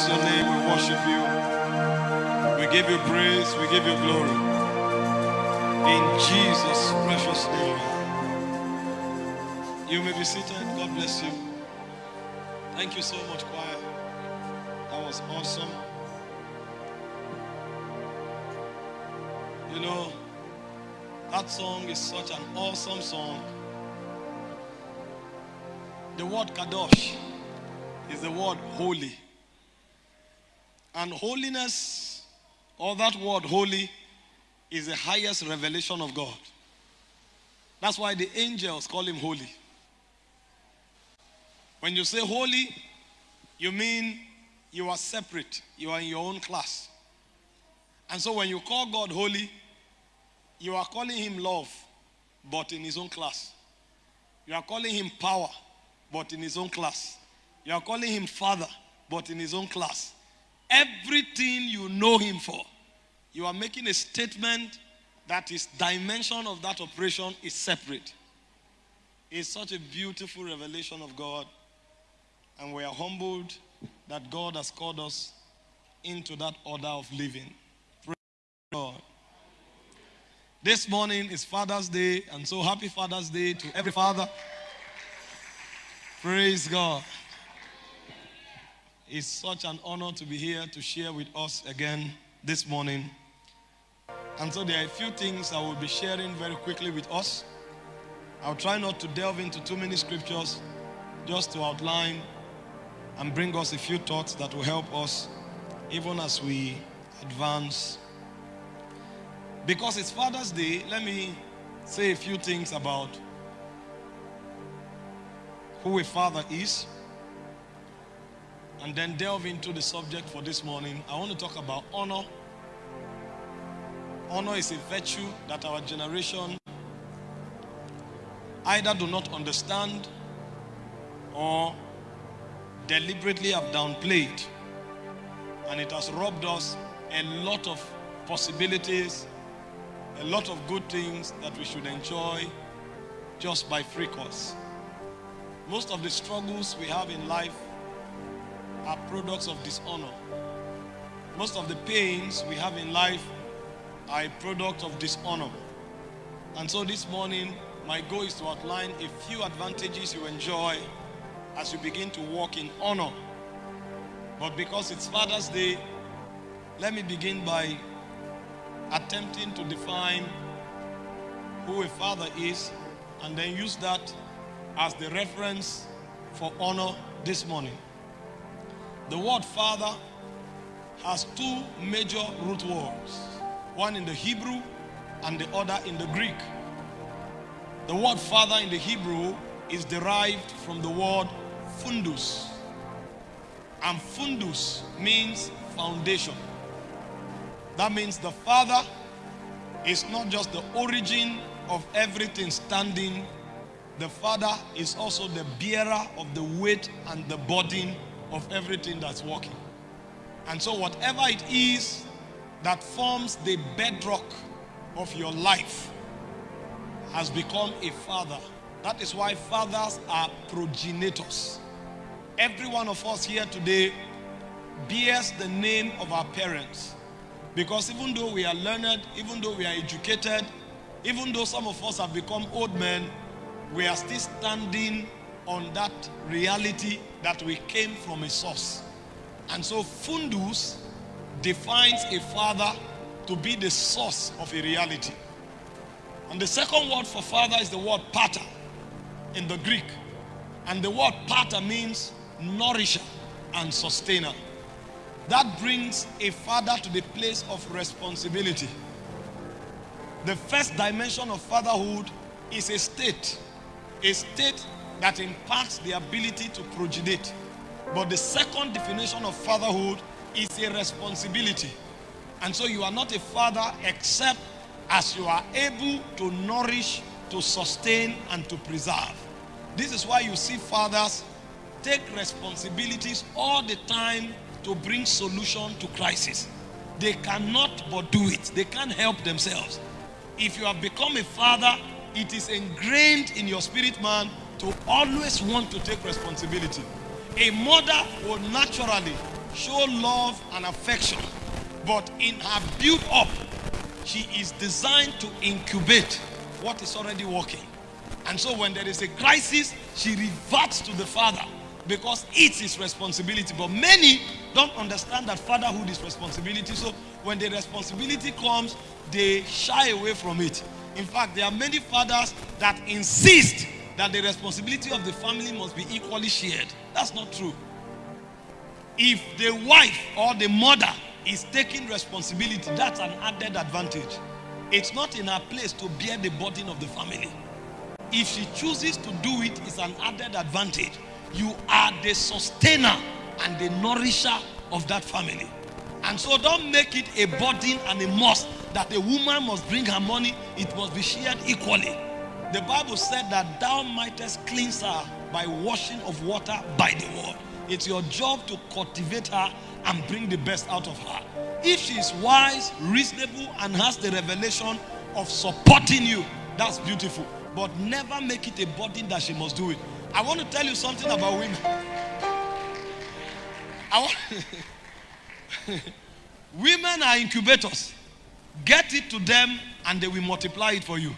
bless your name. We worship you. We give you praise. We give you glory. In Jesus' precious name. You may be seated. God bless you. Thank you so much, choir. That was awesome. You know, that song is such an awesome song. The word kadosh is the word holy. And holiness, or that word holy, is the highest revelation of God. That's why the angels call him holy. When you say holy, you mean you are separate, you are in your own class. And so when you call God holy, you are calling him love, but in his own class. You are calling him power, but in his own class. You are calling him father, but in his own class. Everything you know him for, you are making a statement that his dimension of that operation is separate. It's such a beautiful revelation of God. And we are humbled that God has called us into that order of living. Praise God. This morning is Father's Day, and so happy Father's Day to every father. Praise God. It's such an honor to be here to share with us again this morning. And so there are a few things I will be sharing very quickly with us. I'll try not to delve into too many scriptures, just to outline and bring us a few thoughts that will help us even as we advance. Because it's Father's Day, let me say a few things about who a father is and then delve into the subject for this morning. I want to talk about honor. Honor is a virtue that our generation either do not understand or deliberately have downplayed. And it has robbed us a lot of possibilities, a lot of good things that we should enjoy just by free course. Most of the struggles we have in life are products of dishonor. Most of the pains we have in life are a product of dishonor. And so this morning, my goal is to outline a few advantages you enjoy as you begin to walk in honor. But because it's Father's Day, let me begin by attempting to define who a father is and then use that as the reference for honor this morning. The word father has two major root words, one in the Hebrew and the other in the Greek. The word father in the Hebrew is derived from the word fundus. And fundus means foundation. That means the father is not just the origin of everything standing. The father is also the bearer of the weight and the burden of everything that's working. And so whatever it is that forms the bedrock of your life has become a father. That is why fathers are progenitors. Every one of us here today bears the name of our parents. Because even though we are learned, even though we are educated, even though some of us have become old men, we are still standing on that reality that we came from a source. And so fundus defines a father to be the source of a reality. And the second word for father is the word pater in the Greek. And the word pater means nourisher and sustainer. That brings a father to the place of responsibility. The first dimension of fatherhood is a state. A state that imparts the ability to progenate. But the second definition of fatherhood is a responsibility. And so you are not a father except as you are able to nourish, to sustain, and to preserve. This is why you see fathers take responsibilities all the time to bring solution to crisis. They cannot but do it. They can't help themselves. If you have become a father, it is ingrained in your spirit man to always want to take responsibility. A mother will naturally show love and affection. But in her build up, she is designed to incubate what is already working. And so when there is a crisis, she reverts to the father because it's his responsibility. But many don't understand that fatherhood is responsibility. So when the responsibility comes, they shy away from it. In fact, there are many fathers that insist that the responsibility of the family must be equally shared. That's not true. If the wife or the mother is taking responsibility, that's an added advantage. It's not in her place to bear the burden of the family. If she chooses to do it, it's an added advantage. You are the sustainer and the nourisher of that family. And so don't make it a burden and a must that a woman must bring her money, it must be shared equally. The Bible said that thou mightest cleanse her by washing of water by the word. It's your job to cultivate her and bring the best out of her. If she is wise, reasonable, and has the revelation of supporting you, that's beautiful. But never make it a burden that she must do it. I want to tell you something about women. I want women are incubators. Get it to them and they will multiply it for you.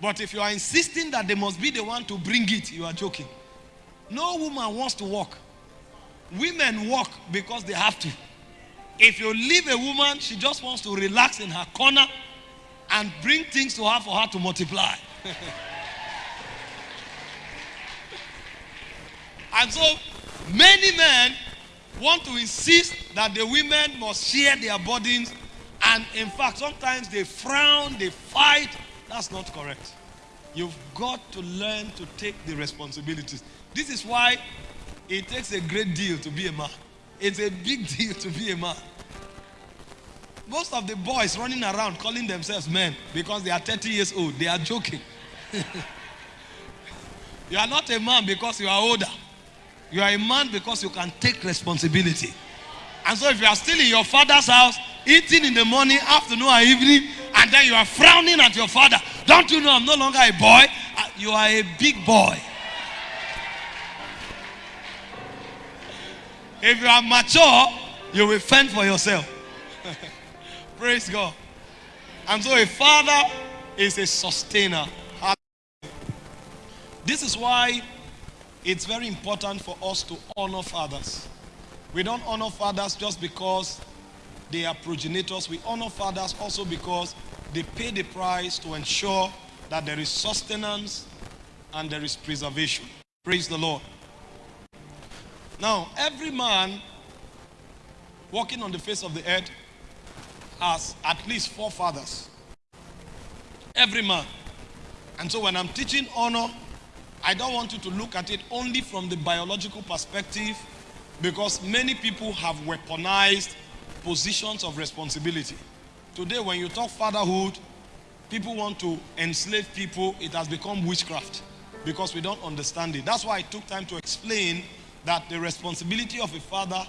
But if you are insisting that they must be the one to bring it, you are joking. No woman wants to work. Women work because they have to. If you leave a woman, she just wants to relax in her corner and bring things to her for her to multiply. and so many men want to insist that the women must share their burdens and in fact sometimes they frown they fight that's not correct. You've got to learn to take the responsibilities. This is why it takes a great deal to be a man. It's a big deal to be a man. Most of the boys running around calling themselves men because they are 30 years old they are joking. You are not a man because you are older. You are a man because you can take responsibility. And so if you are still in your father's house, eating in the morning, afternoon, and evening, and then you are frowning at your father, don't you know I'm no longer a boy? Uh, you are a big boy. If you are mature, you will fend for yourself. Praise God. And so a father is a sustainer. This is why it's very important for us to honor fathers. We don't honor fathers just because they are progenitors. We honor fathers also because they pay the price to ensure that there is sustenance and there is preservation. Praise the Lord. Now, every man walking on the face of the earth has at least four fathers. Every man. And so when I'm teaching honor, I don't want you to look at it only from the biological perspective because many people have weaponized positions of responsibility. Today, when you talk fatherhood, people want to enslave people. It has become witchcraft because we don't understand it. That's why I took time to explain that the responsibility of a father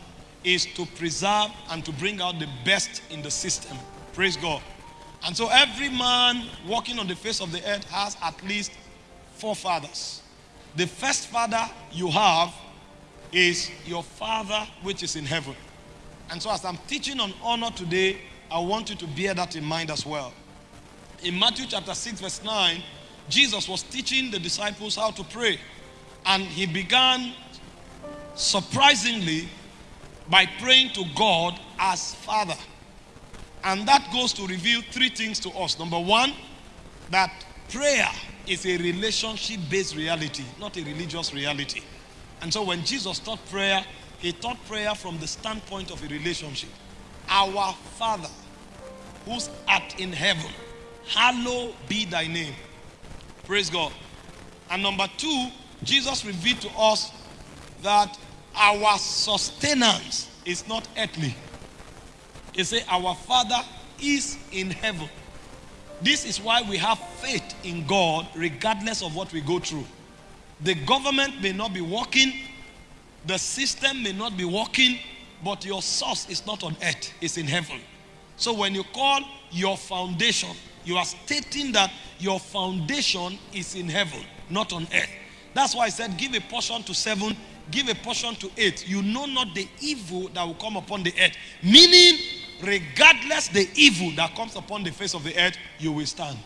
is to preserve and to bring out the best in the system. Praise God. And so every man walking on the face of the earth has at least four fathers. The first father you have is your father which is in heaven. And so as I'm teaching on honor today, I want you to bear that in mind as well. In Matthew chapter 6 verse 9, Jesus was teaching the disciples how to pray. And he began surprisingly by praying to God as Father. And that goes to reveal three things to us. Number one, that prayer is a relationship based reality, not a religious reality. And so when Jesus taught prayer, he taught prayer from the standpoint of a relationship. Our Father, who's art in heaven, hallowed be thy name. Praise God. And number two, Jesus revealed to us that our sustenance is not earthly. He said, Our Father is in heaven. This is why we have faith in God regardless of what we go through. The government may not be working, the system may not be working, but your source is not on earth, it's in heaven. So when you call your foundation, you are stating that your foundation is in heaven, not on earth. That's why I said, give a portion to seven, give a portion to eight. you know not the evil that will come upon the earth. Meaning, regardless the evil that comes upon the face of the earth, you will stand.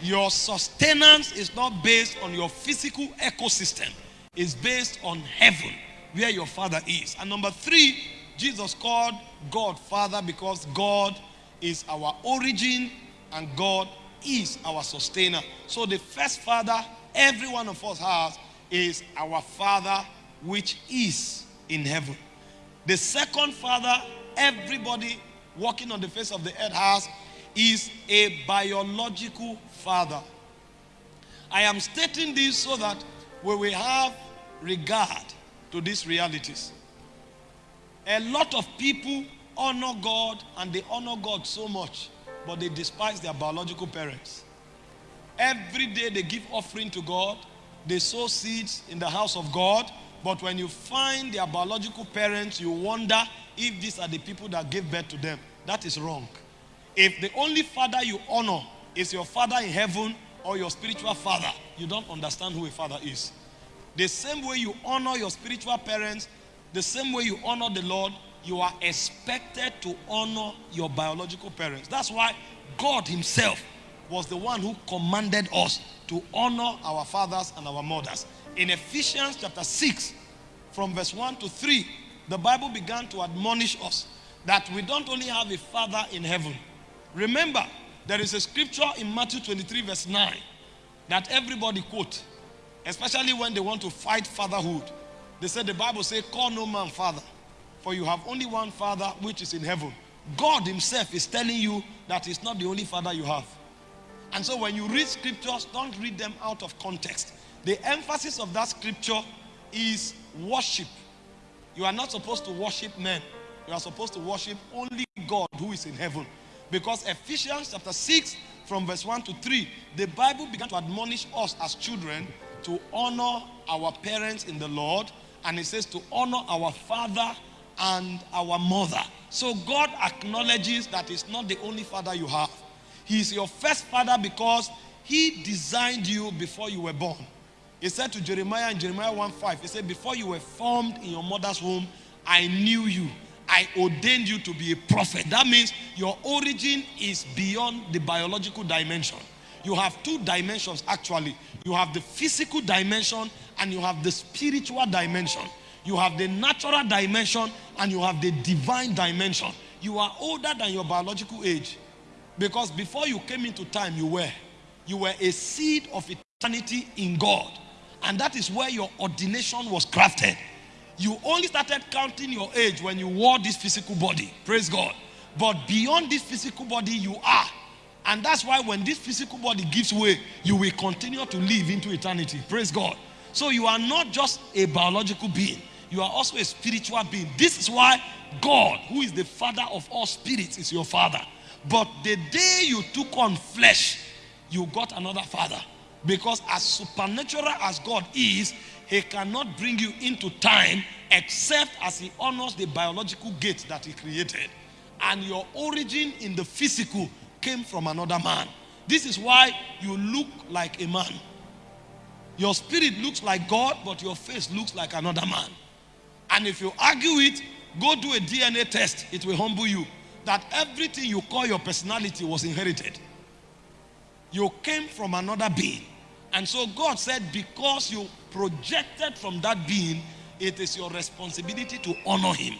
Your sustenance is not based on your physical ecosystem, it's based on heaven, where your father is. And number three, Jesus called God Father because God is our origin and God is our sustainer. So the first father every one of us has is our Father which is in heaven. The second father everybody walking on the face of the earth has is a biological father. I am stating this so that we have regard to these realities. A lot of people honor God and they honor God so much, but they despise their biological parents. Every day they give offering to God, they sow seeds in the house of God, but when you find their biological parents, you wonder if these are the people that gave birth to them. That is wrong. If the only father you honor is your father in heaven or your spiritual father, you don't understand who a father is. The same way you honor your spiritual parents, the same way you honor the Lord, you are expected to honor your biological parents. That's why God Himself was the one who commanded us to honor our fathers and our mothers. In Ephesians chapter 6, from verse 1 to 3, the Bible began to admonish us that we don't only have a father in heaven. Remember, there is a scripture in Matthew 23, verse 9, that everybody quote, especially when they want to fight fatherhood. They said the Bible says, Call no man father, for you have only one father which is in heaven. God Himself is telling you that He's not the only father you have. And so when you read scriptures, don't read them out of context. The emphasis of that scripture is worship. You are not supposed to worship men. You are supposed to worship only God who is in heaven. Because Ephesians chapter 6 from verse 1 to 3, the Bible began to admonish us as children to honor our parents in the Lord. And it says to honor our father and our mother. So God acknowledges that it's not the only father you have. He is your first father because he designed you before you were born. He said to Jeremiah in Jeremiah 1 5, He said, Before you were formed in your mother's womb, I knew you. I ordained you to be a prophet. That means your origin is beyond the biological dimension. You have two dimensions actually. You have the physical dimension and you have the spiritual dimension. You have the natural dimension and you have the divine dimension. You are older than your biological age. Because before you came into time, you were. You were a seed of eternity in God. And that is where your ordination was crafted. You only started counting your age when you wore this physical body. Praise God. But beyond this physical body, you are. And that's why when this physical body gives way, you will continue to live into eternity. Praise God. So you are not just a biological being, you are also a spiritual being. This is why God, who is the father of all spirits, is your father. But the day you took on flesh, you got another father. Because as supernatural as God is, he cannot bring you into time except as he honors the biological gate that he created. And your origin in the physical came from another man. This is why you look like a man. Your spirit looks like God, but your face looks like another man. And if you argue it, go do a DNA test. It will humble you that everything you call your personality was inherited. You came from another being. And so God said, because you projected from that being, it is your responsibility to honor him.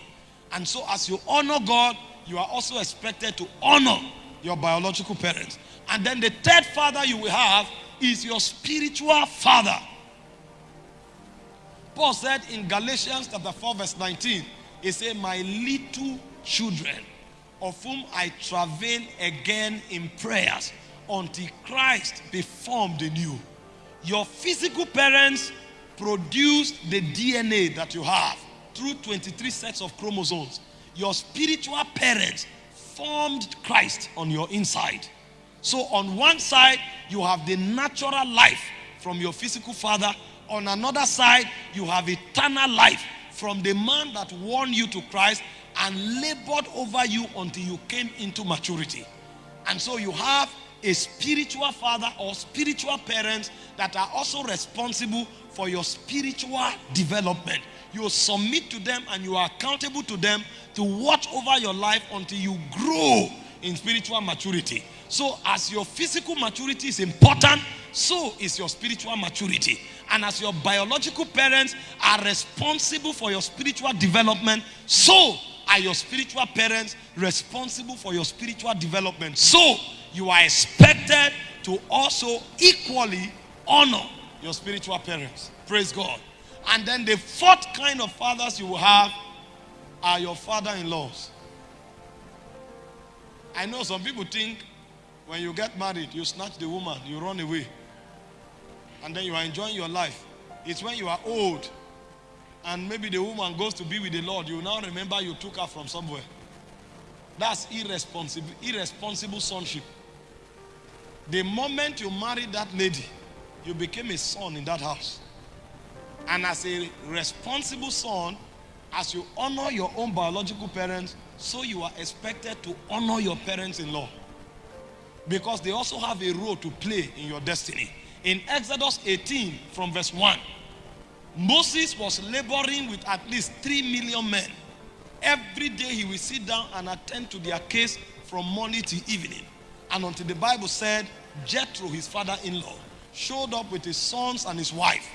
And so as you honor God, you are also expected to honor your biological parents. And then the third father you will have is your spiritual father. Paul said in Galatians chapter 4 verse 19, he said, my little children, of whom I travail again in prayers until Christ be formed in you. Your physical parents produced the DNA that you have through 23 sets of chromosomes. Your spiritual parents formed Christ on your inside. So on one side, you have the natural life from your physical father. On another side, you have eternal life from the man that won you to Christ and labored over you until you came into maturity. And so you have a spiritual father or spiritual parents that are also responsible for your spiritual development. You submit to them and you are accountable to them to watch over your life until you grow in spiritual maturity. So, as your physical maturity is important, so is your spiritual maturity. And as your biological parents are responsible for your spiritual development, so are your spiritual parents responsible for your spiritual development. So, you are expected to also equally honor your spiritual parents. Praise God. And then the fourth kind of fathers you will have are your father in laws. I know some people think when you get married, you snatch the woman, you run away, and then you are enjoying your life. It's when you are old and maybe the woman goes to be with the Lord, you now remember you took her from somewhere. That's irresponsible, irresponsible sonship. The moment you marry that lady, you became a son in that house. And as a responsible son, as you honor your own biological parents, so you are expected to honor your parents in law. Because they also have a role to play in your destiny. In Exodus 18, from verse 1, Moses was laboring with at least 3 million men. Every day he will sit down and attend to their case from morning to evening. And until the Bible said, Jethro, his father in law, showed up with his sons and his wife.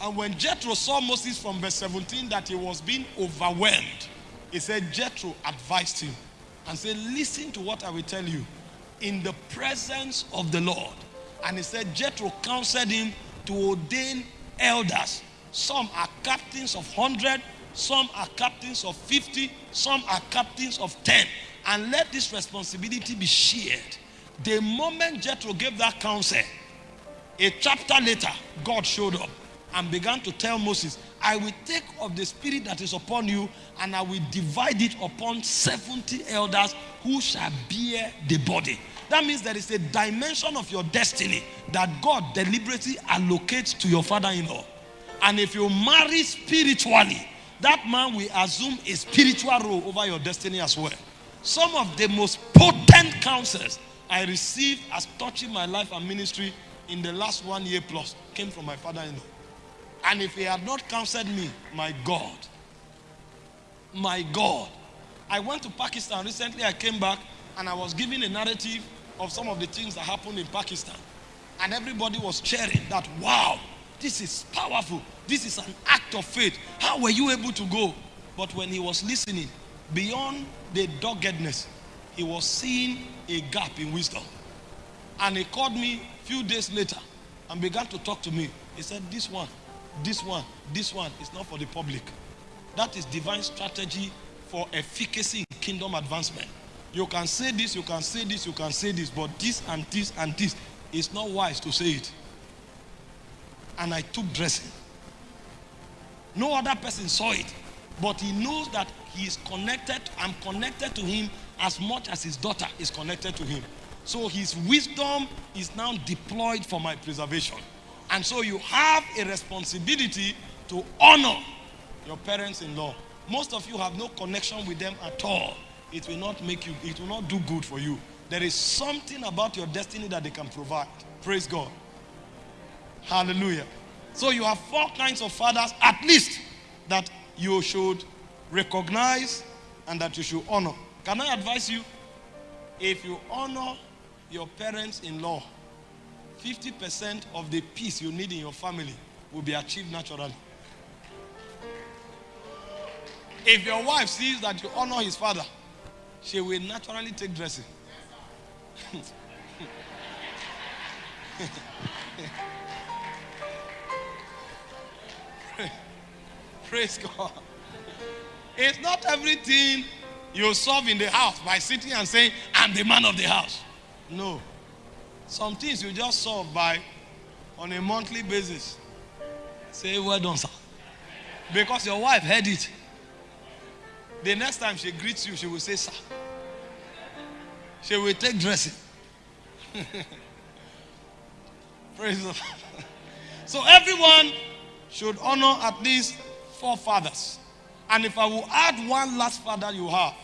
And when Jethro saw Moses from verse 17 that he was being overwhelmed, he said, Jethro advised him and said, Listen to what I will tell you in the presence of the Lord. And he said, Jethro counseled him to ordain elders. Some are captains of 100, some are captains of 50, some are captains of 10. And let this responsibility be shared. The moment Jethro gave that counsel, a chapter later, God showed up and began to tell Moses, I will take of the spirit that is upon you and I will divide it upon 70 elders who shall bear the body. That means there is a dimension of your destiny that God deliberately allocates to your father in law. And if you marry spiritually, that man will assume a spiritual role over your destiny as well. Some of the most potent counsels I received as touching my life and ministry in the last one year plus came from my father in law. And if he had not counseled me, my God, my God. I went to Pakistan recently. I came back and I was giving a narrative of some of the things that happened in Pakistan. And everybody was cheering that, wow, this is powerful. This is an act of faith. How were you able to go? But when he was listening, beyond the doggedness, he was seeing a gap in wisdom. And he called me few days later and began to talk to me. He said, This one, this one, this one is not for the public. That is divine strategy for efficacy in kingdom advancement. You can say this, you can say this, you can say this, but this and this and this is not wise to say it. And I took dressing. No other person saw it, but he knows that he is connected. I'm connected to him as much as his daughter is connected to him. So his wisdom is now deployed for my preservation. And so you have a responsibility to honor your parents in law. Most of you have no connection with them at all it will not make you, it will not do good for you. There is something about your destiny that they can provide. Praise God. Hallelujah. So you have four kinds of fathers, at least, that you should recognize and that you should honor. Can I advise you? If you honor your parents in law, 50% of the peace you need in your family will be achieved naturally. If your wife sees that you honor his father, she will naturally take dressing. Praise God. It's not everything you solve in the house by sitting and saying, I'm the man of the house. No. Some things you just solve by on a monthly basis. Say, well done, sir. Because your wife heard it. The next time she greets you, she will say, Sir. She will take dressing. Praise the Lord. So everyone should honor at least four fathers. And if I will add one last father you have,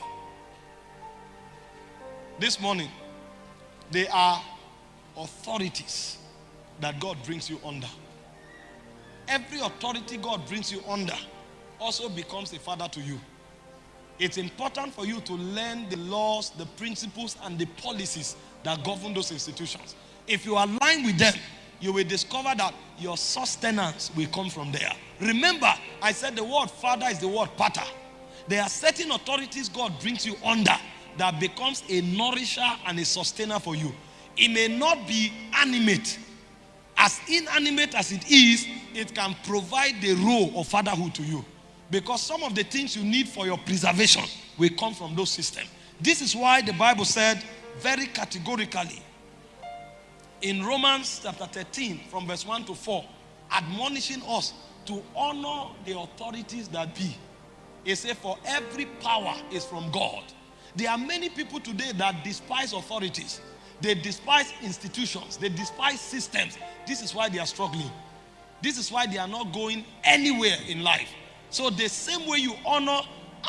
this morning, they are authorities that God brings you under. Every authority God brings you under also becomes a father to you. It's important for you to learn the laws, the principles, and the policies that govern those institutions. If you align with them, you will discover that your sustenance will come from there. Remember, I said the word father is the word pater. There are certain authorities God brings you under that becomes a nourisher and a sustainer for you. It may not be animate. As inanimate as it is, it can provide the role of fatherhood to you. Because some of the things you need for your preservation will come from those systems. This is why the Bible said very categorically in Romans chapter 13 from verse 1 to 4, admonishing us to honor the authorities that be. It said, for every power is from God. There are many people today that despise authorities. They despise institutions. They despise systems. This is why they are struggling. This is why they are not going anywhere in life. So the same way you honor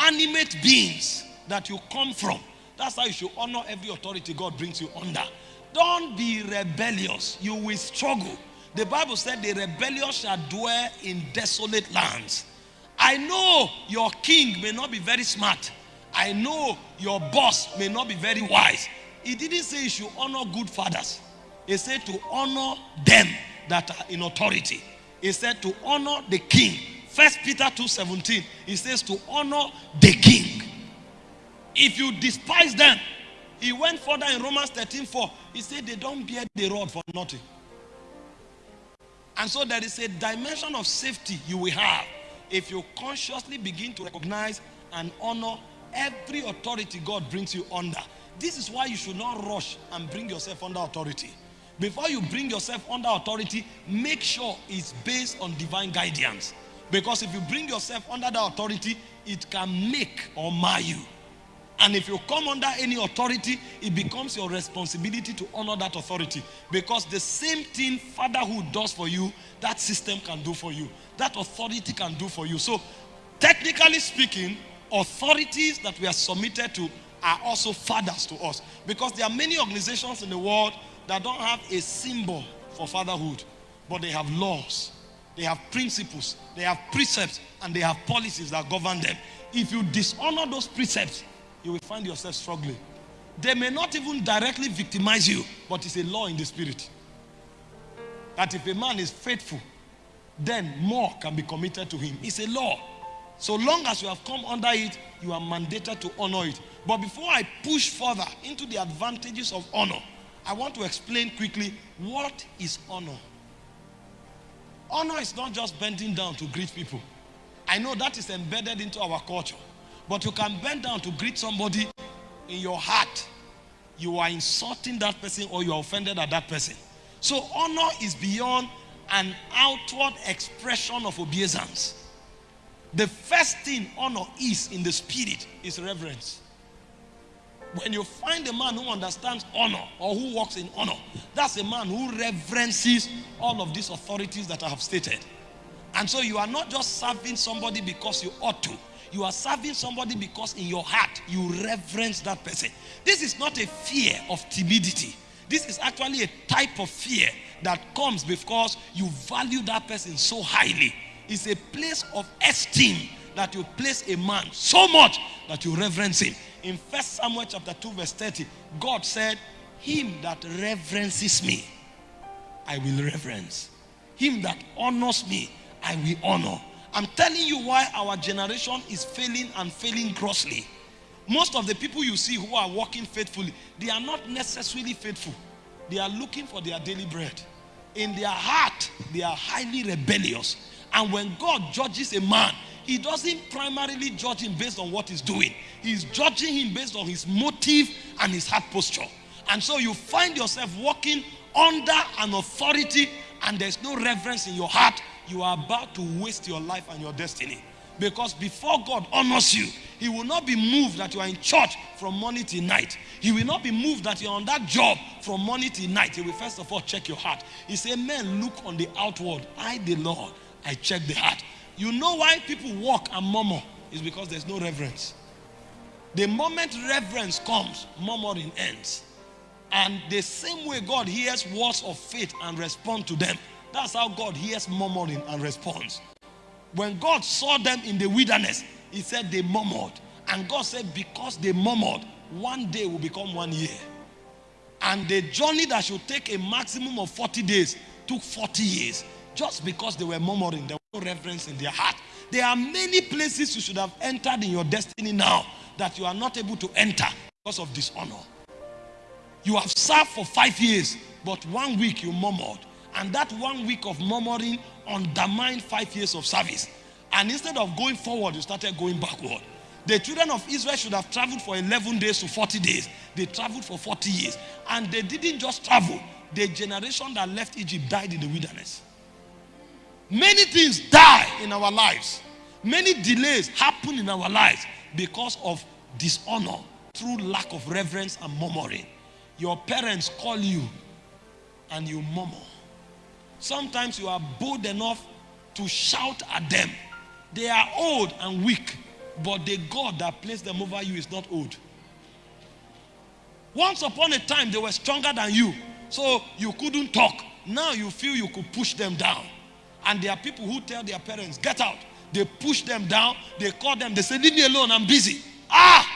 animate beings that you come from, that's how you should honor every authority God brings you under. Don't be rebellious. You will struggle. The Bible said the rebellious shall dwell in desolate lands. I know your king may not be very smart. I know your boss may not be very wise. He didn't say you should honor good fathers. He said to honor them that are in authority. He said to honor the king. First Peter 2:17. He says to honor the king. If you despise them, he went further in Romans 13:4. He said they don't bear the rod for nothing. And so there is a dimension of safety you will have if you consciously begin to recognize and honor every authority God brings you under. This is why you should not rush and bring yourself under authority. Before you bring yourself under authority, make sure it's based on divine guidance. Because if you bring yourself under the authority, it can make or mar you. And if you come under any authority, it becomes your responsibility to honor that authority. Because the same thing fatherhood does for you, that system can do for you. That authority can do for you. So, technically speaking, authorities that we are submitted to are also fathers to us. Because there are many organizations in the world that don't have a symbol for fatherhood, but they have laws, they have principles, they have precepts, and they have policies that govern them. If you dishonor those precepts, you will find yourself struggling. They may not even directly victimize you, but it's a law in the spirit. That if a man is faithful, then more can be committed to him. It's a law. So long as you have come under it, you are mandated to honor it. But before I push further into the advantages of honor, I want to explain quickly what is honor. Honor is not just bending down to greet people. I know that is embedded into our culture. But you can bend down to greet somebody in your heart. You are insulting that person or you are offended at that person. So honor is beyond an outward expression of obeisance. The first thing honor is in the spirit is reverence. When you find a man who understands honor or who walks in honor, that's a man who reverences all of these authorities that I have stated. And so you are not just serving somebody because you ought to. You are serving somebody because in your heart you reverence that person. This is not a fear of timidity. This is actually a type of fear that comes because you value that person so highly. It's a place of esteem that you place a man so much that you reverence him. In First Samuel chapter 2 verse 30, God said, him that reverences me, I will reverence. Him that honors me, I will honor. I'm telling you why our generation is failing and failing grossly. Most of the people you see who are walking faithfully, they are not necessarily faithful. They are looking for their daily bread. In their heart, they are highly rebellious. And when God judges a man, he doesn't primarily judge him based on what he's doing. He's judging him based on his motive and his heart posture. And so you find yourself walking under an authority and there's no reverence in your heart you are about to waste your life and your destiny. Because before God honors you, He will not be moved that you are in church from morning till night. He will not be moved that you're on that job from morning till night. He will first of all check your heart. He said, Men, look on the outward. I, the Lord, I check the heart. You know why people walk and murmur? Is because there's no reverence. The moment reverence comes, murmuring ends. And the same way God hears words of faith and respond to them, that's how God hears murmuring and responds. When God saw them in the wilderness, he said they murmured. And God said, because they murmured, one day will become one year. And the journey that should take a maximum of 40 days took 40 years just because they were murmuring. There was no reverence in their heart. There are many places you should have entered in your destiny now that you are not able to enter because of dishonor. You have served for five years, but one week you murmured. And that one week of murmuring undermined five years of service. And instead of going forward, you started going backward. The children of Israel should have traveled for 11 days to 40 days. They traveled for 40 years. And they didn't just travel. The generation that left Egypt died in the wilderness. Many things die in our lives. Many delays happen in our lives because of dishonor through lack of reverence and murmuring. Your parents call you and you murmur. Sometimes you are bold enough to shout at them. They are old and weak, but the God that placed them over you is not old. Once upon a time, they were stronger than you, so you couldn't talk. Now you feel you could push them down. And there are people who tell their parents, get out. They push them down. They call them. They say, leave me alone. I'm busy. Ah!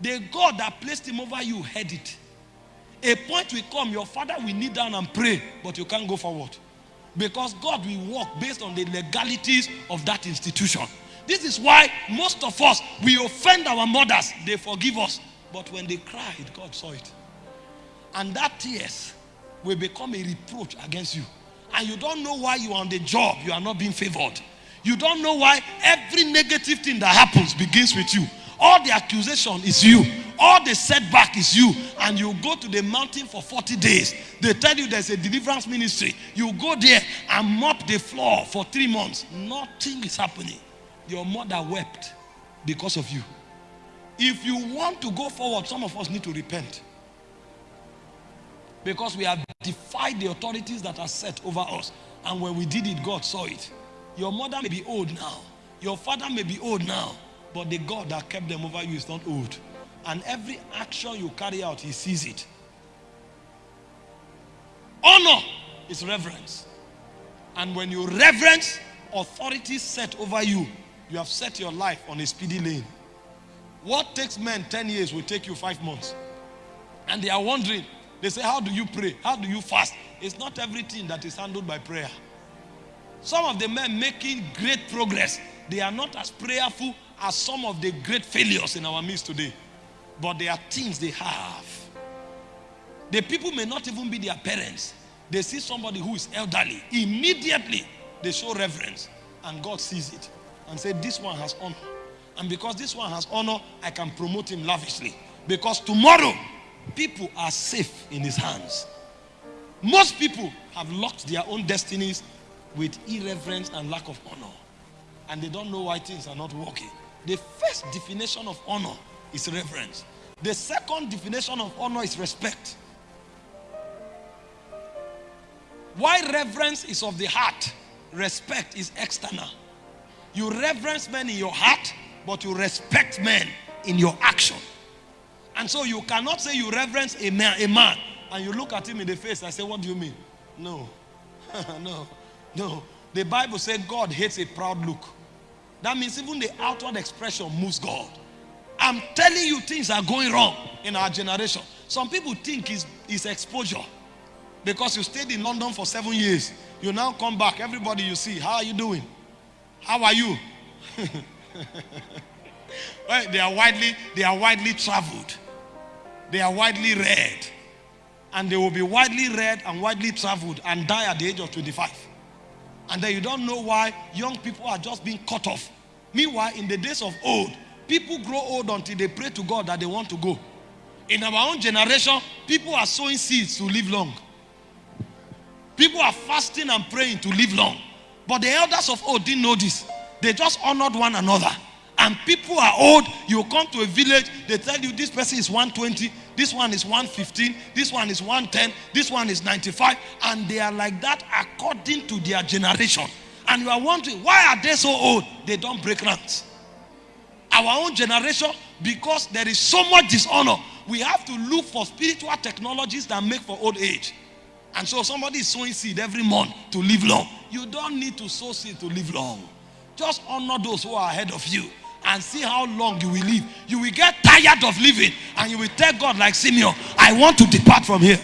The God that placed him over you heard it. A point will come, your father will kneel down and pray, but you can't go forward. Because God will work based on the legalities of that institution. This is why most of us, we offend our mothers. They forgive us. But when they cried, God saw it. And that tears will become a reproach against you. And you don't know why you are on the job, you are not being favored. You don't know why every negative thing that happens begins with you. All the accusation is you. All the setback is you. And you go to the mountain for 40 days. They tell you there's a deliverance ministry. You go there and mop the floor for three months. Nothing is happening. Your mother wept because of you. If you want to go forward, some of us need to repent. Because we have defied the authorities that are set over us. And when we did it, God saw it. Your mother may be old now. Your father may be old now. But the God that kept them over you is not old. And every action you carry out, he sees it. Honor is reverence. And when you reverence authority set over you, you have set your life on a speedy lane. What takes men 10 years will take you five months. And they are wondering, they say, how do you pray? How do you fast? It's not everything that is handled by prayer. Some of the men making great progress, they are not as prayerful as some of the great failures in our midst today. But there are things they have. The people may not even be their parents. They see somebody who is elderly. Immediately, they show reverence. And God sees it. And say, this one has honor. And because this one has honor, I can promote him lavishly. Because tomorrow, people are safe in his hands. Most people have locked their own destinies with irreverence and lack of honor. And they don't know why things are not working. The first definition of honor is reverence. The second definition of honor is respect. Why reverence is of the heart, respect is external. You reverence men in your heart, but you respect men in your action. And so you cannot say you reverence a man, a man and you look at him in the face and say, What do you mean? No, no, no. The Bible said God hates a proud look. That means even the outward expression moves God. I'm telling you things are going wrong in our generation. Some people think it's, it's exposure. Because you stayed in London for seven years. You now come back. Everybody you see, how are you doing? How are you? well, they are widely, they are widely traveled. They are widely read. And they will be widely read and widely traveled and die at the age of 25. And then you don't know why young people are just being cut off. Meanwhile, in the days of old, people grow old until they pray to God that they want to go. In our own generation, people are sowing seeds to live long. People are fasting and praying to live long. But the elders of old didn't know this. They just honored one another. And people are old. You come to a village, they tell you this person is 120, this one is 115, this one is 110, this one is 95. And they are like that according to their generation. And you are wondering, why are they so old? They don't break ranks. Our own generation, because there is so much dishonor, we have to look for spiritual technologies that make for old age. And so somebody is sowing seed every month to live long. You don't need to sow seed to live long. Just honor those who are ahead of you and see how long you will live. You will get tired of living and you will tell God, like Simeon, I want to depart from here.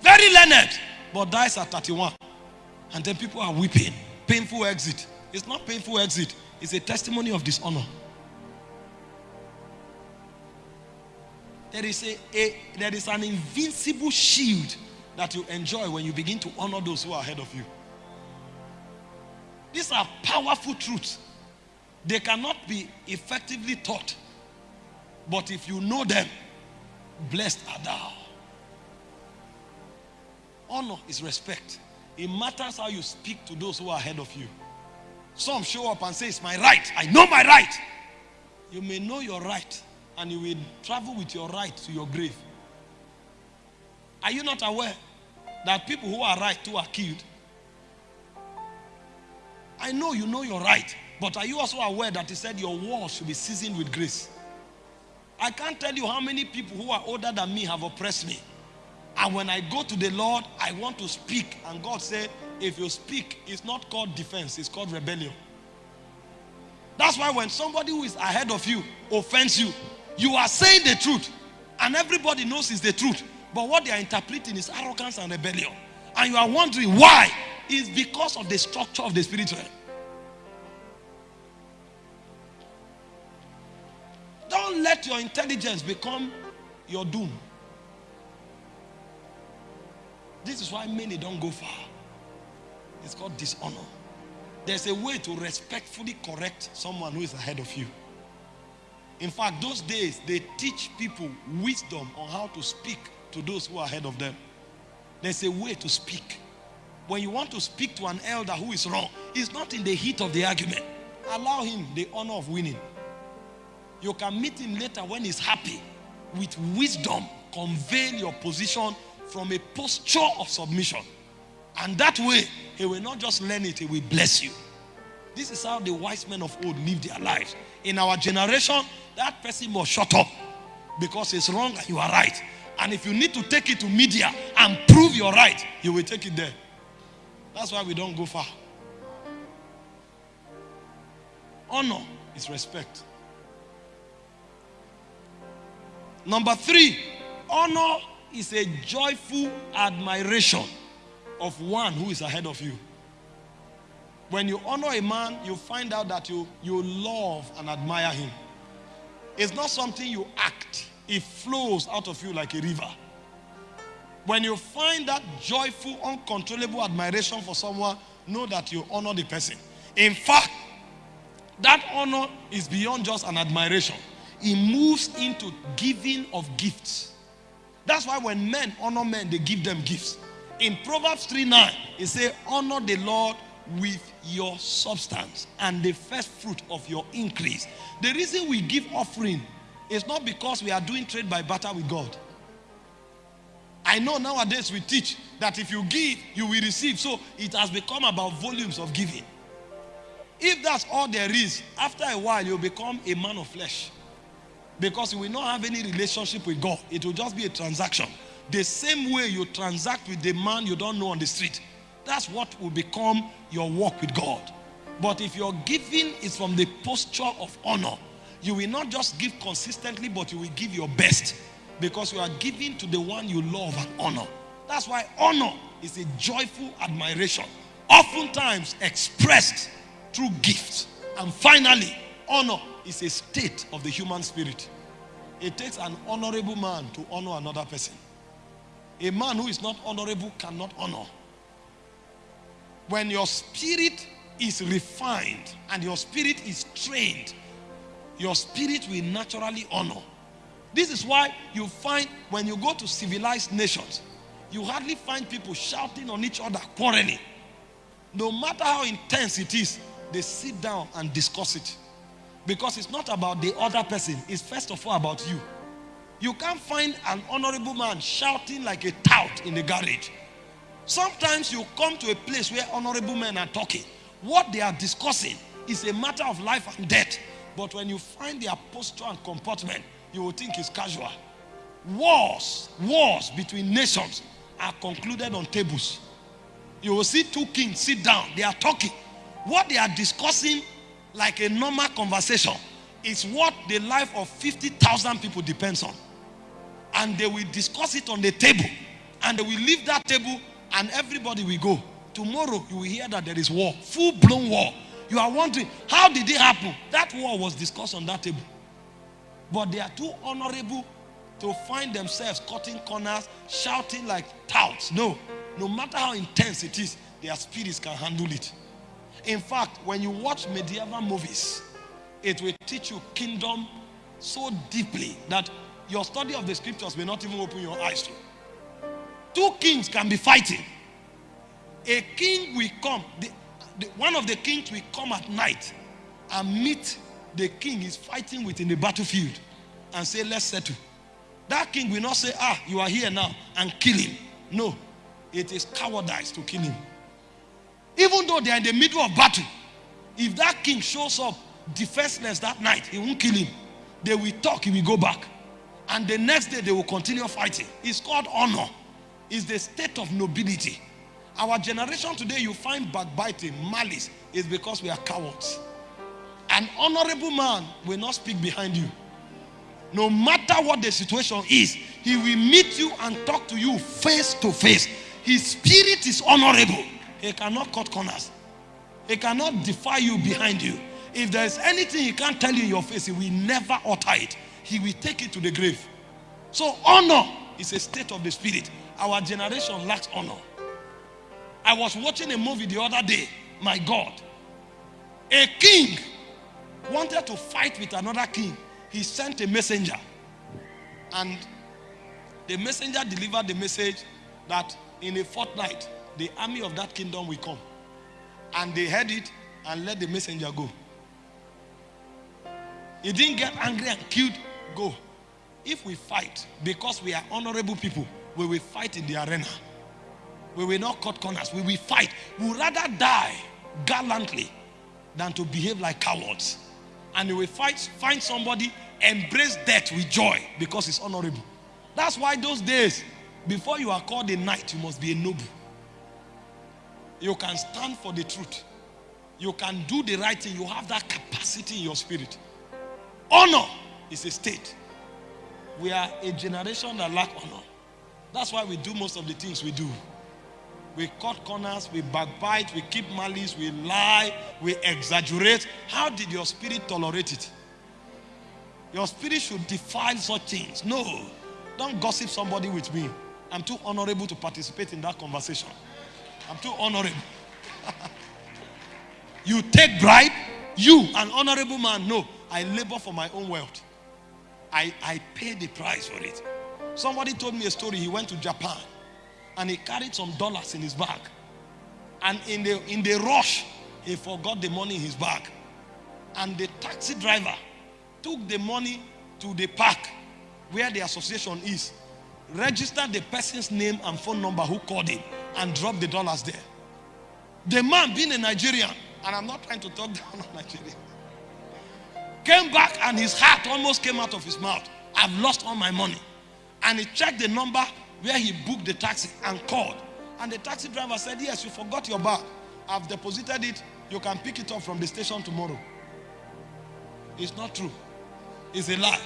Very learned, but dies at 31. And then people are weeping. Painful exit. It's not painful exit, it's a testimony of dishonor. There is, a, a, there is an invincible shield that you enjoy when you begin to honor those who are ahead of you. These are powerful truths. They cannot be effectively taught. But if you know them, blessed are thou. Honor is respect. It matters how you speak to those who are ahead of you. Some show up and say, It's my right. I know my right. You may know your right, and you will travel with your right to your grave. Are you not aware that people who are right too are killed? I know you know you're right, but are you also aware that he said your war should be seasoned with grace? I can't tell you how many people who are older than me have oppressed me. And when I go to the Lord, I want to speak. And God said, if you speak, it's not called defense, it's called rebellion. That's why when somebody who is ahead of you offends you, you are saying the truth. And everybody knows it's the truth. But what they are interpreting is arrogance and rebellion. And you are wondering why. It's because of the structure of the spiritual. Don't let your intelligence become your doom. This is why many don't go far. It's called dishonor. There's a way to respectfully correct someone who is ahead of you. In fact, those days they teach people wisdom on how to speak to those who are ahead of them. There's a way to speak. When you want to speak to an elder who is wrong, it's not in the heat of the argument. Allow him the honor of winning. You can meet him later when he's happy. With wisdom, convey your position from a posture of submission. And that way, he will not just learn it, he will bless you. This is how the wise men of old lived their lives. In our generation, that person must shut up because it's wrong and you are right. And if you need to take it to media and prove you're right, you will take it there. That's why we don't go far. Honor is respect. Number three, honor is a joyful admiration of one who is ahead of you. When you honor a man, you find out that you, you love and admire him. It's not something you act, it flows out of you like a river. When you find that joyful, uncontrollable admiration for someone, know that you honor the person. In fact, that honor is beyond just an admiration, it moves into giving of gifts. That's why when men honor men, they give them gifts. In Proverbs 3 9, it says, Honor the Lord with your substance and the first fruit of your increase. The reason we give offering is not because we are doing trade by barter with God. I know nowadays we teach that if you give, you will receive. So it has become about volumes of giving. If that's all there is, after a while you'll become a man of flesh. Because you will not have any relationship with God. It will just be a transaction. The same way you transact with the man you don't know on the street. That's what will become your walk with God. But if your giving is from the posture of honor, you will not just give consistently, but you will give your best because you are giving to the one you love and honor. That's why honor is a joyful admiration, oftentimes expressed through gifts. And finally, honor is a state of the human spirit. It takes an honorable man to honor another person. A man who is not honorable cannot honor. When your spirit is refined and your spirit is trained, your spirit will naturally honor. This is why you find when you go to civilized nations, you hardly find people shouting on each other, quarreling. No matter how intense it is, they sit down and discuss it. Because it's not about the other person, it's first of all about you. You can't find an honorable man shouting like a tout in the garage. Sometimes you come to a place where honorable men are talking. What they are discussing is a matter of life and death. But when you find their posture and comportment, you will think it's casual. Wars, wars between nations are concluded on tables. You will see two kings sit down, they are talking. What they are discussing, like a normal conversation, is what the life of 50,000 people depends on. And they will discuss it on the table. And they will leave that table and everybody will go. Tomorrow you will hear that there is war, full blown war. You are wondering, how did it happen? That war was discussed on that table. But they are too honorable to find themselves cutting corners, shouting like touts. No, no matter how intense it is, their spirits can handle it. In fact, when you watch medieval movies, it will teach you kingdom so deeply that your study of the scriptures may not even open your eyes to. Two kings can be fighting. A king will come, the, the, one of the kings will come at night and meet the king is fighting with in the battlefield and say, Let's settle. That king will not say, Ah, you are here now and kill him. No, it is cowardice to kill him. Even though they are in the middle of battle, if that king shows up defenseless that night, he won't kill him. They will talk, he will go back. And the next day, they will continue fighting. It's called honor, it's the state of nobility. Our generation today, you find backbiting, malice, is because we are cowards. An honorable man will not speak behind you. No matter what the situation is, he will meet you and talk to you face to face. His spirit is honorable. He cannot cut corners. He cannot defy you behind you. If there is anything he can't tell you in your face, he will never utter it. He will take it to the grave. So honor is a state of the spirit. Our generation lacks honor. I was watching a movie the other day. My God. A king wanted to fight with another king. He sent a messenger. And the messenger delivered the message that in a fortnight, the army of that kingdom will come. And they heard it and let the messenger go. He didn't get angry and killed, go. If we fight because we are honorable people, we will fight in the arena. We will not cut corners. We will fight. We would rather die gallantly than to behave like cowards. And you will fight, find somebody, embrace death with joy because it's honorable. That's why those days, before you are called a knight, you must be a noble. You can stand for the truth. You can do the right thing. You have that capacity in your spirit. Honor is a state. We are a generation that lack honor. That's why we do most of the things we do. We cut corners, we backbite, we keep malice, we lie, we exaggerate. How did your spirit tolerate it? Your spirit should defile such things. No, don't gossip somebody with me. I'm too honorable to participate in that conversation. I'm too honorable. you take bribe, you, an honorable man, no. I labor for my own wealth. I, I pay the price for it. Somebody told me a story. He went to Japan and he carried some dollars in his bag. And in the, in the rush, he forgot the money in his bag. And the taxi driver took the money to the park where the association is, registered the person's name and phone number who called him, and dropped the dollars there. The man, being a Nigerian, and I'm not trying to talk down on Nigeria, came back and his heart almost came out of his mouth. I've lost all my money. And he checked the number where he booked the taxi and called. And the taxi driver said, Yes, you forgot your bag. I've deposited it. You can pick it up from the station tomorrow. It's not true. It's a lie.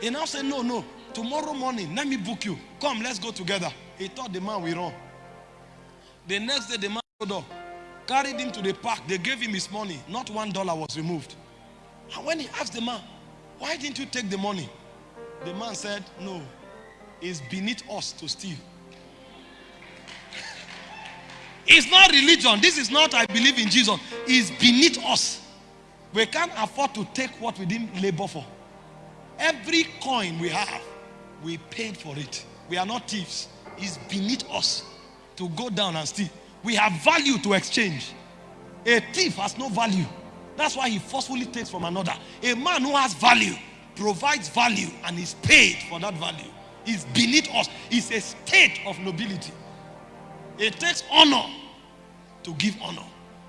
He now said, No, no. Tomorrow morning, let me book you. Come, let's go together. He thought the man will run. The next day, the man showed up, carried him to the park. They gave him his money. Not one dollar was removed. And when he asked the man, Why didn't you take the money? The man said, No, it's beneath us to steal. It's not religion. This is not, I believe in Jesus. It's beneath us. We can't afford to take what we didn't labor for. Every coin we have, we paid for it. We are not thieves. It's beneath us to go down and steal. We have value to exchange. A thief has no value. That's why he forcefully takes from another. A man who has value provides value and is paid for that value. Is beneath us. It's a state of nobility. It takes honor to give honor.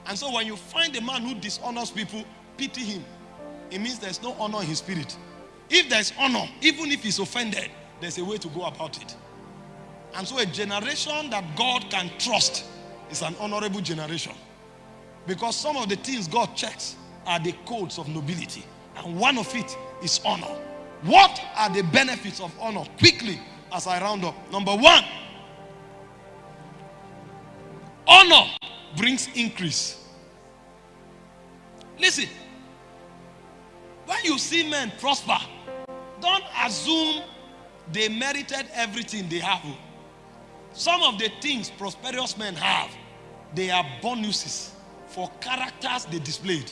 And so when you find a man who dishonors people, pity him. it means there's no honor in his spirit. If there's honor, even if he's offended, there's a way to go about it. And so a generation that God can trust is an honorable generation. Because some of the things God checks are the codes of nobility. And one of it is honor. What are the benefits of honor? Quickly, as I round up. Number one, honor brings increase. Listen, when you see men prosper, don't assume they merited everything they have. Some of the things prosperous men have, they are bonuses for characters they displayed.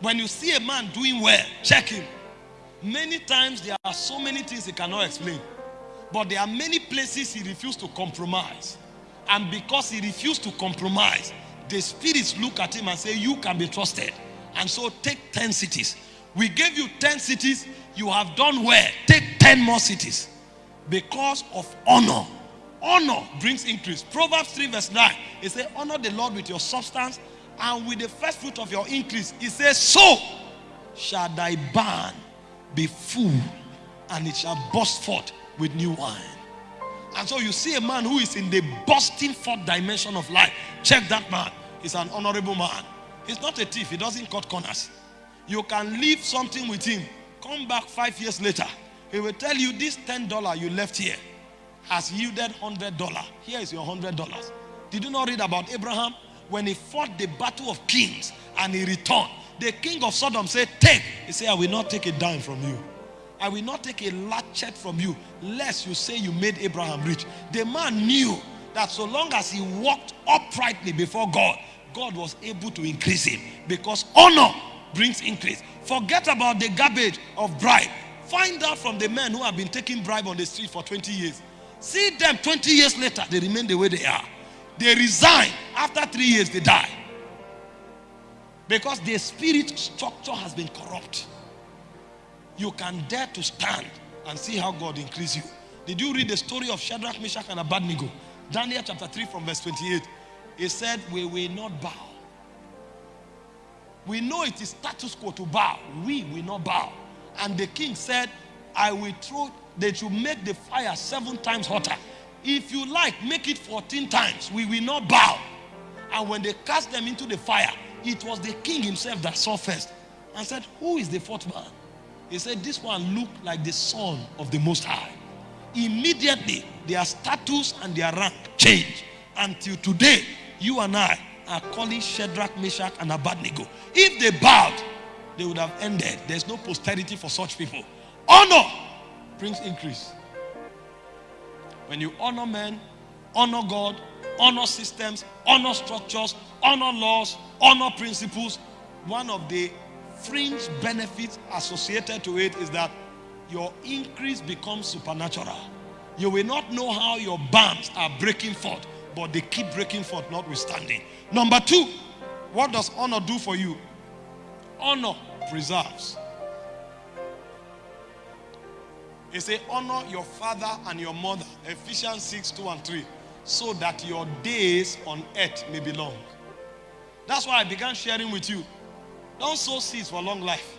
When you see a man doing well, check him. Many times there are so many things he cannot explain. But there are many places he refused to compromise. And because he refused to compromise, the spirits look at him and say, You can be trusted. And so take 10 cities. We gave you 10 cities. You have done well. Take 10 more cities. Because of honor. Honor brings increase. Proverbs 3 verse 9. It says, Honor the Lord with your substance and with the first fruit of your increase. It says, So shall thy barn be full and it shall burst forth with new wine. And so you see a man who is in the bursting forth dimension of life. Check that man. He's an honorable man. He's not a thief. He doesn't cut corners. You can leave something with him. Come back five years later. He will tell you this $10 you left here has yielded $100. Here is your $100. Did you not read about Abraham? When he fought the battle of kings and he returned, the king of Sodom said, Take. He said, I will not take a dime from you. I will not take a latchet from you, lest you say you made Abraham rich. The man knew that so long as he walked uprightly before God, God was able to increase him because honor brings increase. Forget about the garbage of bribe. Find out from the men who have been taking bribe on the street for 20 years. See them 20 years later, they remain the way they are. They resign. After three years, they die. Because the spirit structure has been corrupt. You can dare to stand and see how God increase you. Did you read the story of Shadrach, Meshach, and Abednego? Daniel chapter 3 from verse 28. He said, We will not bow. We know it is status quo to bow. We will not bow. And the king said, I will throw, that you make the fire seven times hotter. If you like, make it 14 times. We will not bow. And when they cast them into the fire, it was the king himself that saw first and said, Who is the fourth man? He said, This one looked like the son of the Most High. Immediately, their status and their rank changed. Until today, you and I are calling Shadrach, Meshach, and Abednego. If they bowed, they would have ended. There's no posterity for such people. Honor brings increase. When you honor men, honor God, honor systems, honor structures, honor laws, honor principles, one of the fringe benefits associated to it is that your increase becomes supernatural. You will not know how your barns are breaking forth, but they keep breaking forth notwithstanding. Number two, what does honor do for you? Honor preserves. He said, honor your father and your mother. Ephesians 6, 2 and 3. So that your days on earth may be long. That's why I began sharing with you. Don't sow seeds for a long life.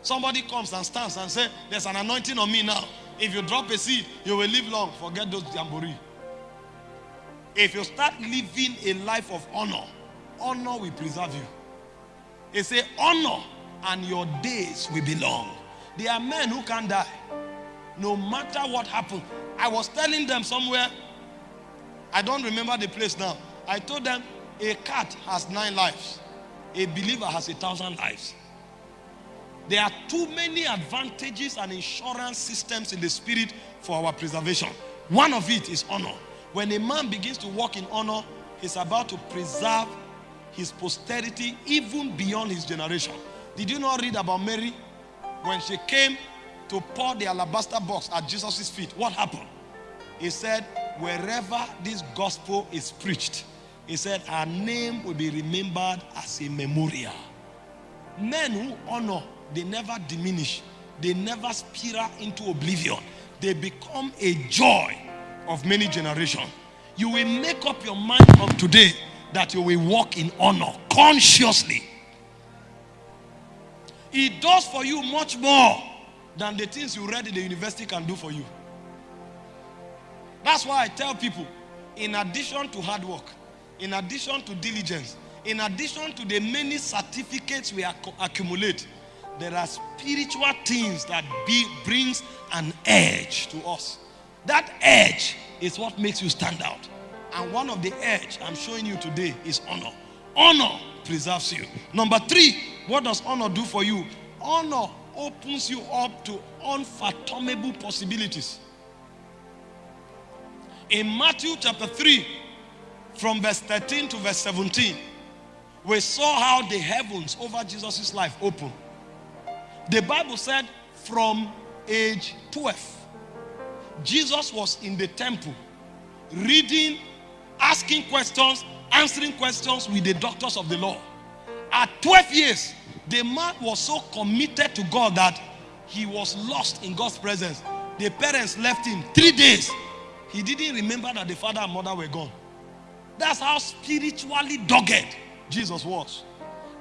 Somebody comes and stands and says, There's an anointing on me now. If you drop a seed, you will live long. Forget those jamboree. If you start living a life of honor, honor will preserve you. He say, honor and your days will be long. There are men who can die. No matter what happens. I was telling them somewhere, I don't remember the place now. I told them a cat has nine lives. A believer has a thousand lives. There are too many advantages and insurance systems in the spirit for our preservation. One of it is honor. When a man begins to walk in honor, he's about to preserve his posterity even beyond his generation. Did you not read about Mary? When she came to pour the alabaster box at Jesus' feet, what happened? He said, wherever this gospel is preached, he said, our name will be remembered as a memorial. Men who honor, they never diminish. They never spiral into oblivion. They become a joy of many generations. You will make up your mind from today that you will walk in honor consciously. It does for you much more than the things you read in the university can do for you. That's why I tell people, in addition to hard work, in addition to diligence, in addition to the many certificates we accumulate, there are spiritual things that be, brings an edge to us. That edge is what makes you stand out. And one of the edge I'm showing you today is honor. Honor preserves you. Number three, what does honor do for you? Honor opens you up to unfathomable possibilities. In Matthew chapter 3, from verse 13 to verse 17, we saw how the heavens over Jesus' life opened. The Bible said from age 12, Jesus was in the temple reading, asking questions, answering questions with the doctors of the law. At 12 years, the man was so committed to God that he was lost in God's presence. The parents left him three days. He didn't remember that the father and mother were gone. That's how spiritually dogged Jesus was.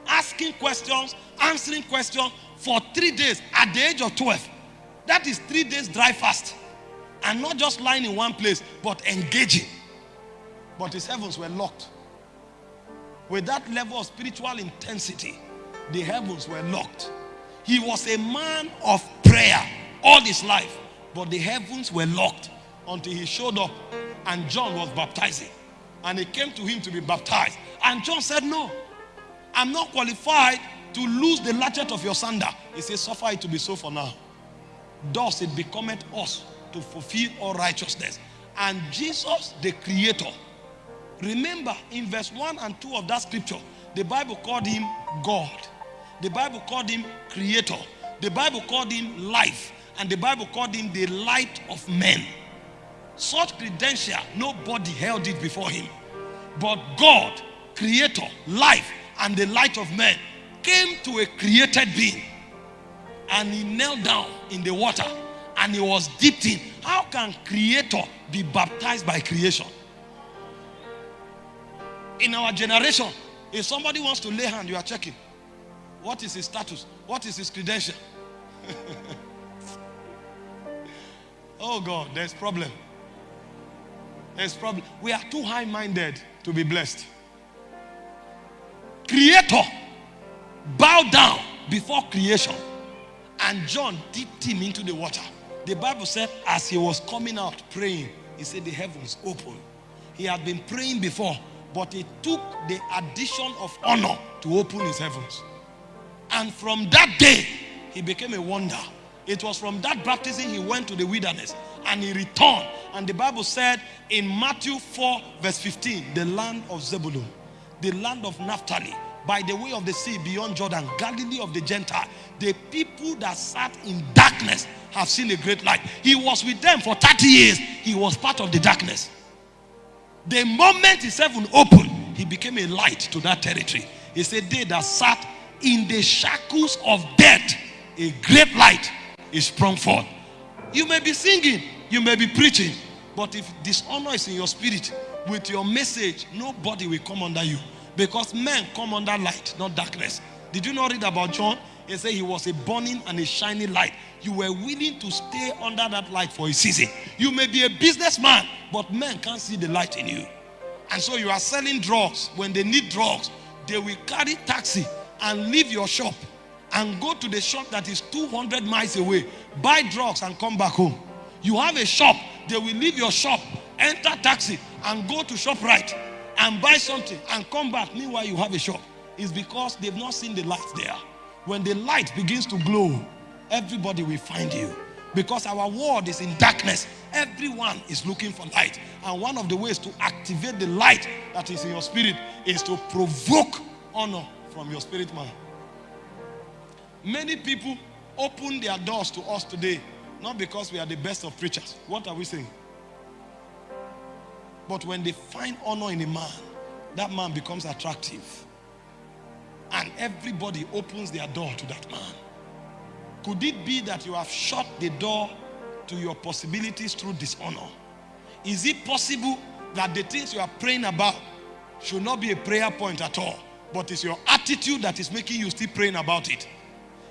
Asking questions, answering questions for three days at the age of 12. That is three days dry fast. And not just lying in one place, but engaging. But his heavens were locked. With that level of spiritual intensity, the heavens were locked. He was a man of prayer all his life, but the heavens were locked until he showed up and John was baptizing. And he came to him to be baptized. And John said, No, I'm not qualified to lose the latchet of your sandal. He said, Suffer it to be so for now. Thus it becometh us to fulfill all righteousness. And Jesus, the Creator, remember in verse 1 and 2 of that scripture, the Bible called him God. The Bible called him Creator. The Bible called him life. And the Bible called him the light of men. Such credential, nobody held it before him. But God, Creator, life, and the light of men came to a created being and he knelt down in the water and he was dipped in. How can creator be baptized by creation? In our generation, if somebody wants to lay hand, you are checking. What is his status? What is his credential? oh God, there's problem. There's problem. We are too high-minded to be blessed. Creator bow down before creation. And John dipped him into the water. The Bible said, as he was coming out praying, he said, The heavens opened. He had been praying before, but it took the addition of honor to open his heavens. And from that day, he became a wonder. It was from that baptism he went to the wilderness and he returned. And the Bible said in Matthew 4, verse 15, the land of Zebulun, the land of Naphtali, by the way of the sea beyond Jordan, Galilee of the Gentile, the people that sat in darkness have seen a great light. He was with them for 30 years. He was part of the darkness. The moment his heaven opened, he became a light to that territory. He said, They that sat in the shackles of death, a great light is sprung forth. You may be singing, you may be preaching, but if dishonor is in your spirit, with your message, nobody will come under you. Because men come under light, not darkness. Did you not read about John? He said he was a burning and a shining light. You were willing to stay under that light for a season. You may be a businessman, but men can't see the light in you. And so you are selling drugs. When they need drugs, they will carry taxi and leave your shop and go to the shop that is 200 miles away, buy drugs and come back home. You have a shop, they will leave your shop, enter taxi and go to shop right and buy something and come back. Meanwhile, you have a shop. It's because they've not seen the light there. When the light begins to glow, everybody will find you. Because our world is in darkness, everyone is looking for light. And one of the ways to activate the light that is in your spirit is to provoke honor from your spirit man. Many people open their doors to us today, not because we are the best of preachers. What are we saying? But when they find honor in a man, that man becomes attractive. And everybody opens their door to that man. Could it be that you have shut the door to your possibilities through dishonor? Is it possible that the things you are praying about should not be a prayer point at all, but it's your attitude that is making you still praying about it?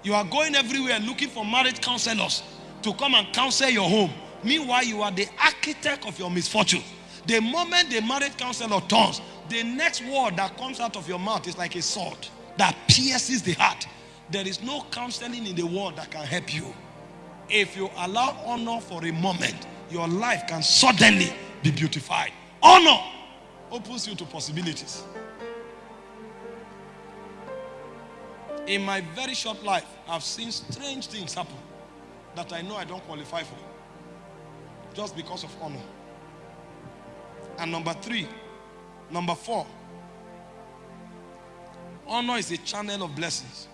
You are going everywhere looking for marriage counselors to come and counsel your home. Meanwhile, you are the architect of your misfortune. The moment the marriage counselor turns, the next word that comes out of your mouth is like a sword that pierces the heart. There is no counseling in the world that can help you. If you allow honor for a moment, your life can suddenly be beautified. Honor opens you to possibilities. In my very short life, I've seen strange things happen that I know I don't qualify for just because of honor. And number three, number four, honor is a channel of blessings.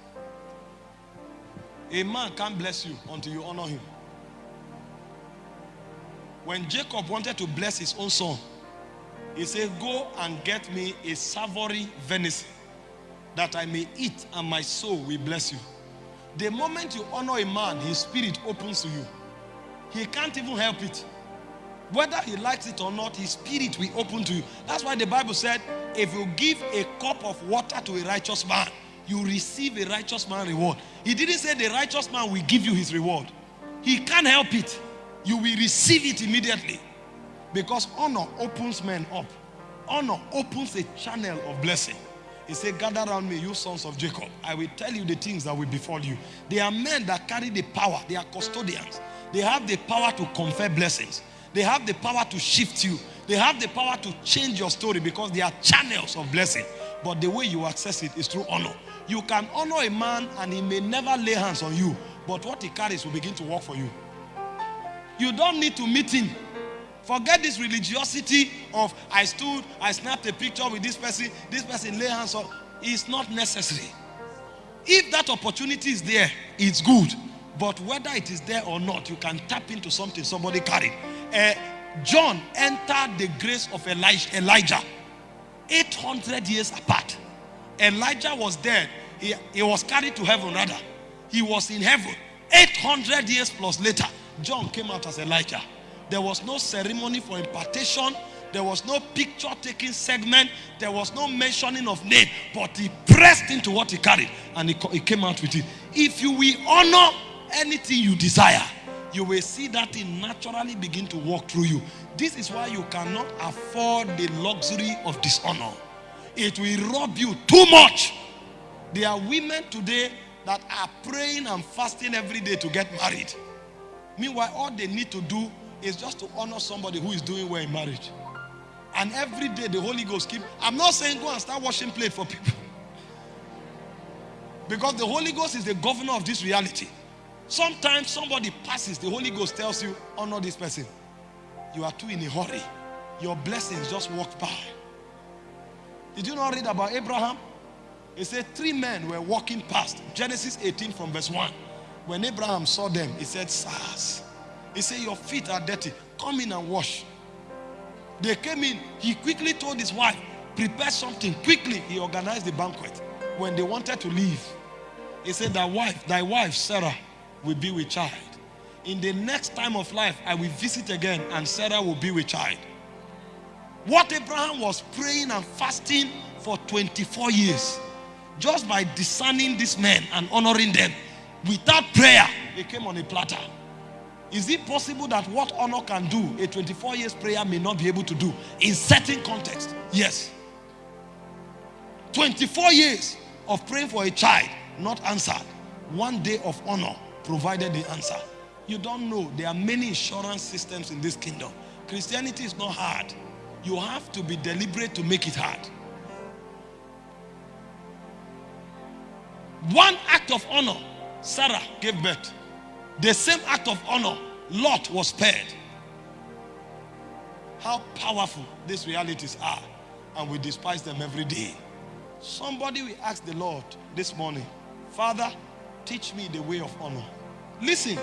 A man can't bless you until you honor him. When Jacob wanted to bless his own son, he said, Go and get me a savory venison that I may eat and my soul will bless you. The moment you honor a man, his spirit opens to you. He can't even help it. Whether he likes it or not, his spirit will open to you. That's why the Bible said, if you give a cup of water to a righteous man, you receive a righteous man reward. He didn't say the righteous man will give you his reward. He can't help it. You will receive it immediately. Because honor opens men up. Honor opens a channel of blessing. He said, gather around me, you sons of Jacob. I will tell you the things that will befall you. They are men that carry the power. They are custodians. They have the power to confer blessings. They have the power to shift you. They have the power to change your story because they are channels of blessing. But the way you access it is through honor. You can honor a man and he may never lay hands on you. But what he carries will begin to work for you. You don't need to meet him. Forget this religiosity of I stood, I snapped a picture with this person, this person lay hands on. It's not necessary. If that opportunity is there, it's good. But whether it is there or not, you can tap into something somebody carried. Uh, John entered the grace of Elijah, Elijah 800 years apart. Elijah was dead. He, he was carried to heaven rather. He was in heaven. 800 years plus later, John came out as Elijah. There was no ceremony for impartation. There was no picture taking segment. There was no mentioning of name. But he pressed into what he carried and he, he came out with it. If you will honor anything you desire, you will see that thing naturally begin to walk through you. This is why you cannot afford the luxury of dishonor. It will rob you too much. There are women today that are praying and fasting every day to get married. Meanwhile, all they need to do is just to honor somebody who is doing well in marriage. And every day the Holy Ghost keep. I'm not saying go and start washing plate for people. Because the Holy Ghost is the governor of this reality. Sometimes somebody passes, the Holy Ghost tells you, honor this person. You are too in a hurry. Your blessings just walked by. Did you not read about Abraham? He said three men were walking past. Genesis 18 from verse 1. When Abraham saw them, he said, Sirs. He said, Your feet are dirty. Come in and wash. They came in. He quickly told his wife, Prepare something. Quickly, he organized the banquet. When they wanted to leave, he said, Thy wife, thy wife, Sarah, will be with child. In the next time of life, I will visit again, and Sarah will be with child. What Abraham was praying and fasting for 24 years, just by discerning these men and honoring them, without prayer, they came on a platter. Is it possible that what honor can do, a 24 years prayer may not be able to do in certain context? Yes. 24 years of praying for a child, not answered. One day of honor provided the answer. You don't know. There are many insurance systems in this kingdom. Christianity is not hard. You have to be deliberate to make it hard. One act of honor, Sarah gave birth. The same act of honor, Lot was spared. How powerful these realities are, and we despise them every day. Somebody will ask the Lord this morning, Father, teach me the way of honor. Listen,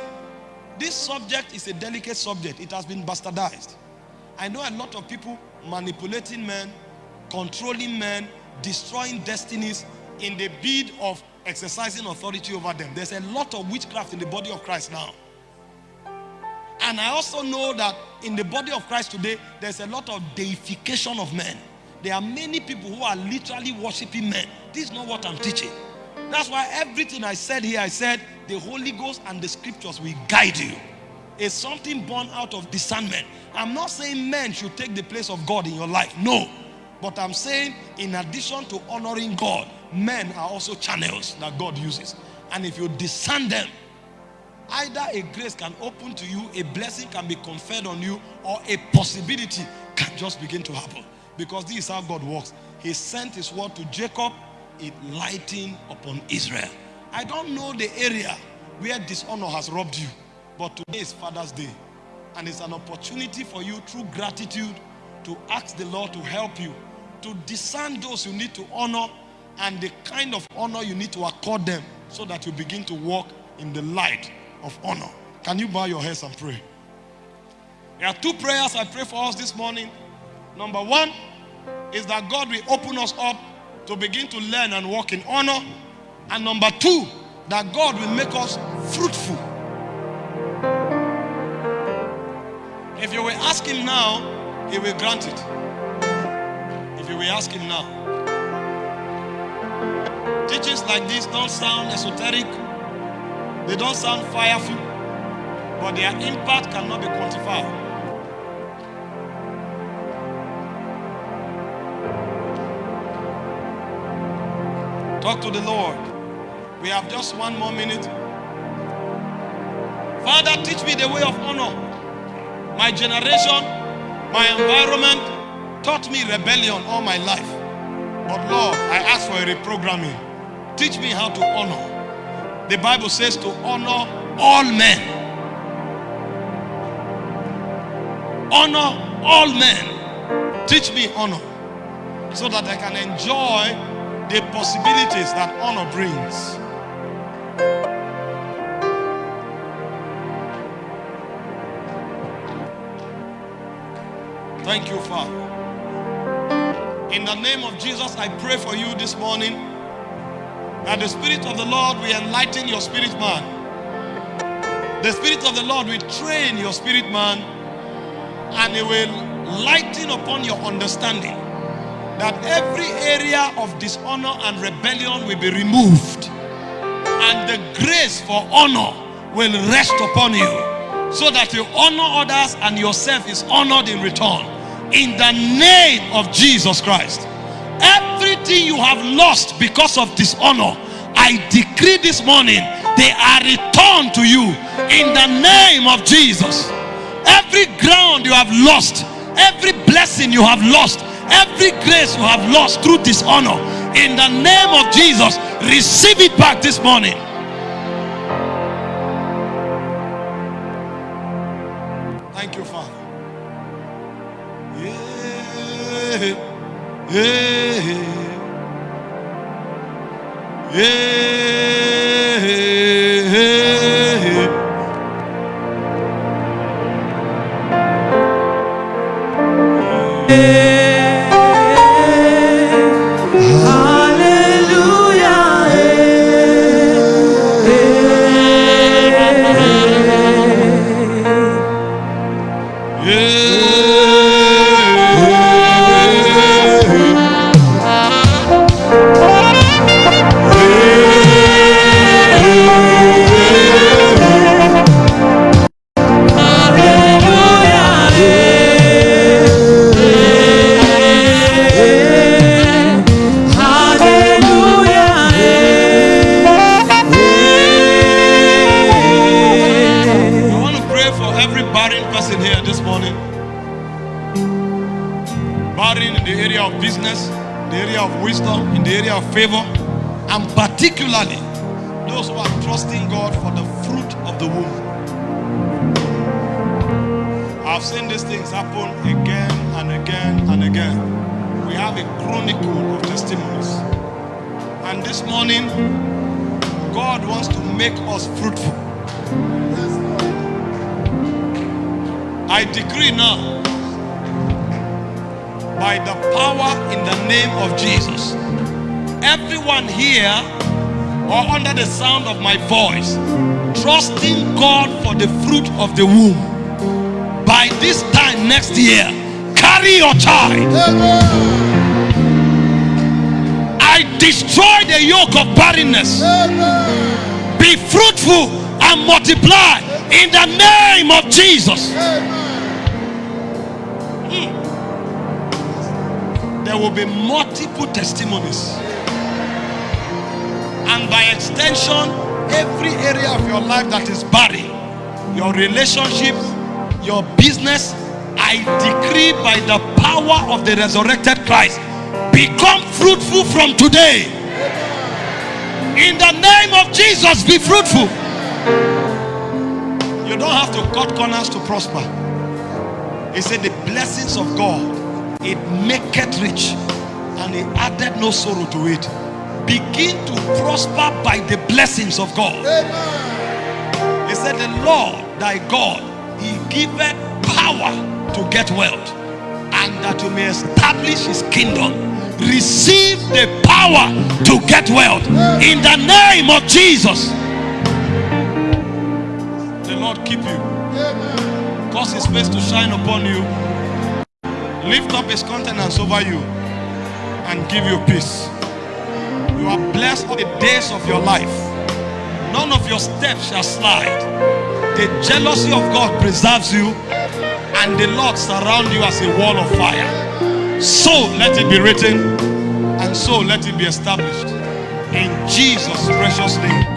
this subject is a delicate subject. It has been bastardized. I know a lot of people manipulating men, controlling men, destroying destinies in the bid of exercising authority over them. There's a lot of witchcraft in the body of Christ now. And I also know that in the body of Christ today, there's a lot of deification of men. There are many people who are literally worshiping men. This is not what I'm teaching. That's why everything I said here, I said the Holy Ghost and the scriptures will guide you. It's something born out of discernment. I'm not saying men should take the place of God in your life. No. But I'm saying, in addition to honoring God, men are also channels that God uses. And if you discern them, either a grace can open to you, a blessing can be conferred on you, or a possibility can just begin to happen. Because this is how God works. He sent his word to Jacob, it lighting upon Israel. I don't know the area where dishonor has robbed you, but today is Father's Day. And it's an opportunity for you through gratitude to ask the Lord to help you to discern those you need to honor and the kind of honor you need to accord them so that you begin to walk in the light of honor. Can you bow your heads and pray? There are two prayers I pray for us this morning. Number one is that God will open us up to begin to learn and walk in honor. And number two, that God will make us fruitful. If you will ask Him now, He will grant it. If you will ask Him now. Teachings like this don't sound esoteric, they don't sound fireful, but their impact cannot be quantified. Talk to the Lord. We have just one more minute. Father, teach me the way of honor. My generation, my environment taught me rebellion all my life. But Lord, I ask for a reprogramming. Teach me how to honor. The Bible says to honor all men. Honor all men. Teach me honor so that I can enjoy the possibilities that honor brings. Thank you, Father. In the name of Jesus, I pray for you this morning that the Spirit of the Lord will enlighten your spirit man. The Spirit of the Lord will train your spirit man and it will lighten upon your understanding that every area of dishonor and rebellion will be removed and the grace for honor will rest upon you so that you honor others and yourself is honored in return in the name of Jesus Christ you have lost because of dishonor I decree this morning they are returned to you in the name of Jesus every ground you have lost every blessing you have lost Every grace you have lost through dishonor, in the name of Jesus, receive it back this morning. Thank you, Father. Yeah. Yeah. Yeah. Favor and particularly those who are trusting God for the fruit of the womb. I've seen these things happen again and again and again. We have a chronicle of testimonies. And this morning, God wants to make us fruitful. I decree now, by the power in the name of Jesus, everyone here or under the sound of my voice trusting God for the fruit of the womb by this time next year carry your child I destroy the yoke of barrenness. Amen. Be fruitful and multiply in the name of Jesus. Amen. There will be multiple testimonies. And by extension, every area of your life that is barren, your relationships, your business, I decree by the power of the resurrected Christ, become fruitful from today. In the name of Jesus, be fruitful. You don't have to cut corners to prosper. He said, The blessings of God, it maketh rich, and he added no sorrow to it. Begin to prosper by the blessings of God. Amen. He said, The Lord thy God, he giveth power to get wealth, and that you may establish his kingdom. Receive the power to get wealth in the name of Jesus. The Lord keep you, Amen. cause his face to shine upon you, lift up his countenance over you, and give you peace. You are blessed for the days of your life. None of your steps shall slide. The jealousy of God preserves you, and the Lord surround you as a wall of fire. So let it be written, and so let it be established. In Jesus' precious name.